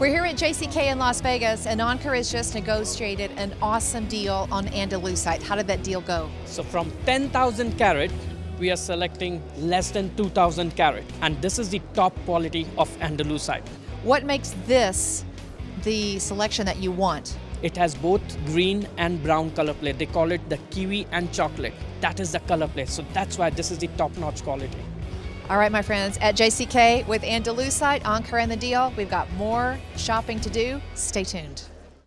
We're here at JCK in Las Vegas, and Ankur has just negotiated an awesome deal on Andalusite. How did that deal go? So from 10,000 carat, we are selecting less than 2,000 carat. And this is the top quality of Andalusite. What makes this the selection that you want? It has both green and brown color plate. They call it the kiwi and chocolate. That is the color plate. So that's why this is the top-notch quality. All right, my friends, at JCK with Andalusite, Ankur and the deal, we've got more shopping to do. Stay tuned.